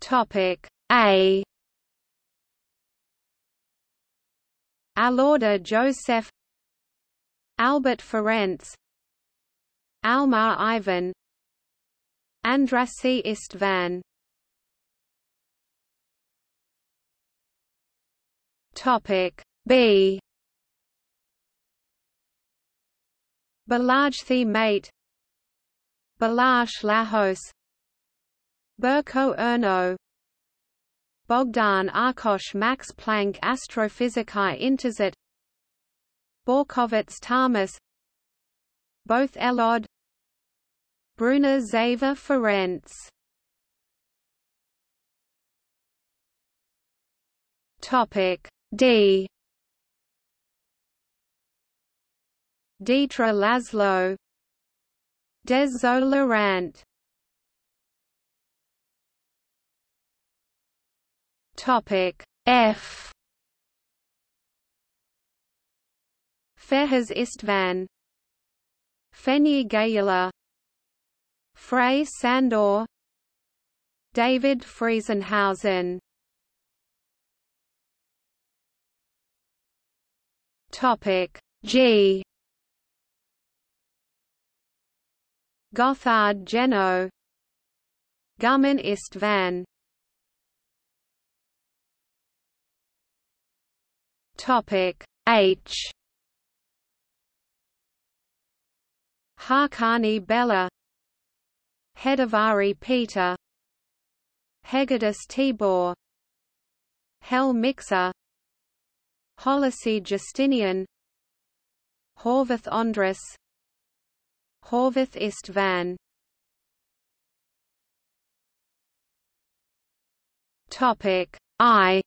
Topic A. Alauda Joseph Albert Ferenc Almar Ivan Andrassy Istvan Topic B Balajthi Mate Balazs Lajos Burko Erno. Bogdan Arkosh Max Planck Astrophysikae Interzet. Borkovits Tamas. Both Elod. Bruna Zava Ferenc. Topic D. Detre Laszlo. Dezso Lorant Topic F. Fehez Istvan. Fenyi Gyula. Frey Sandor. David Friesenhausen. Topic G. Gothard Jeno Guman Istvan Topic H. Harkanyi Bela. Hedervari Peter. Hegedus Tibor. Hell Miksa. Holisi Justinian. Horvath Andras Horvath Istvan. Topic I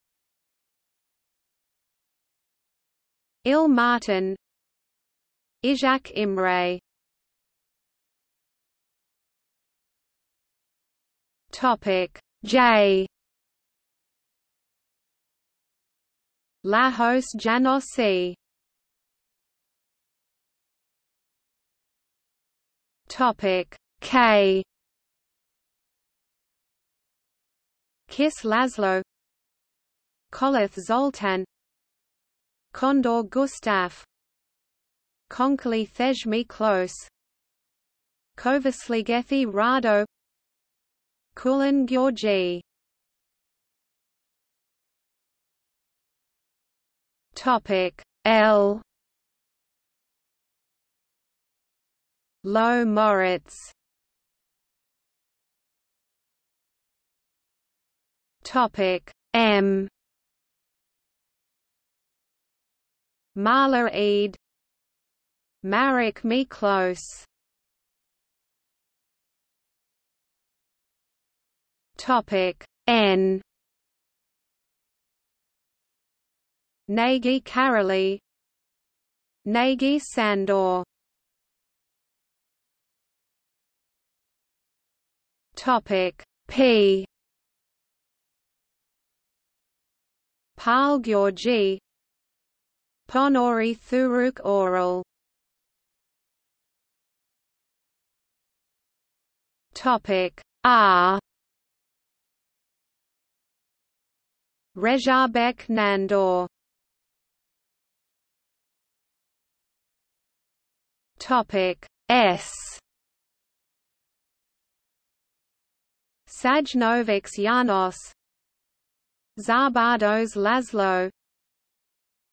Il Martin. Izsak Imre. Topic. J. Lajos Janossy Topic. K. Kiss Laszlo. Kollath Zoltan Condor Gustaf Konkali Thejmi Close Kovesligethy Rado. Kulin Gyorgy. Topic L. Low Moritz. Topic M Marla Eid. Marik Miklos Topic N. Nagy Karoly Nagy Sandor. Topic P. Pal Georgi Ponori Thewrewk Aurel. Topic R Rezsabek Nandor. Topic S. Sajnovics Janos Szabados Laszlo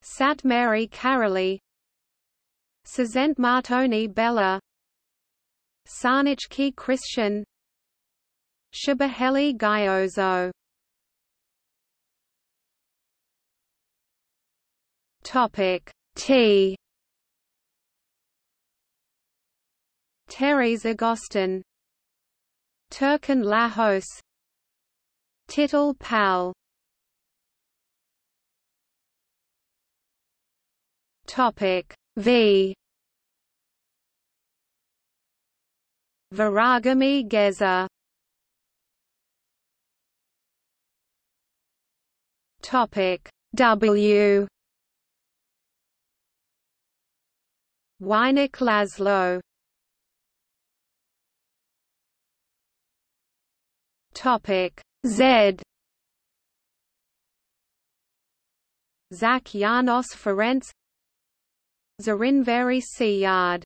Szatmary Karoly Sazent Martoni Bella. Sarneczky Krisztian. Shabaheli Gyozo. Topic T. Teres Agostin Terkan Lajos Tittel Pal Topic V. Viraghalmy Geza. Topic W. Weinek Laszlo. Topic Z. Zach Janos Ferenc Zarinveri Yard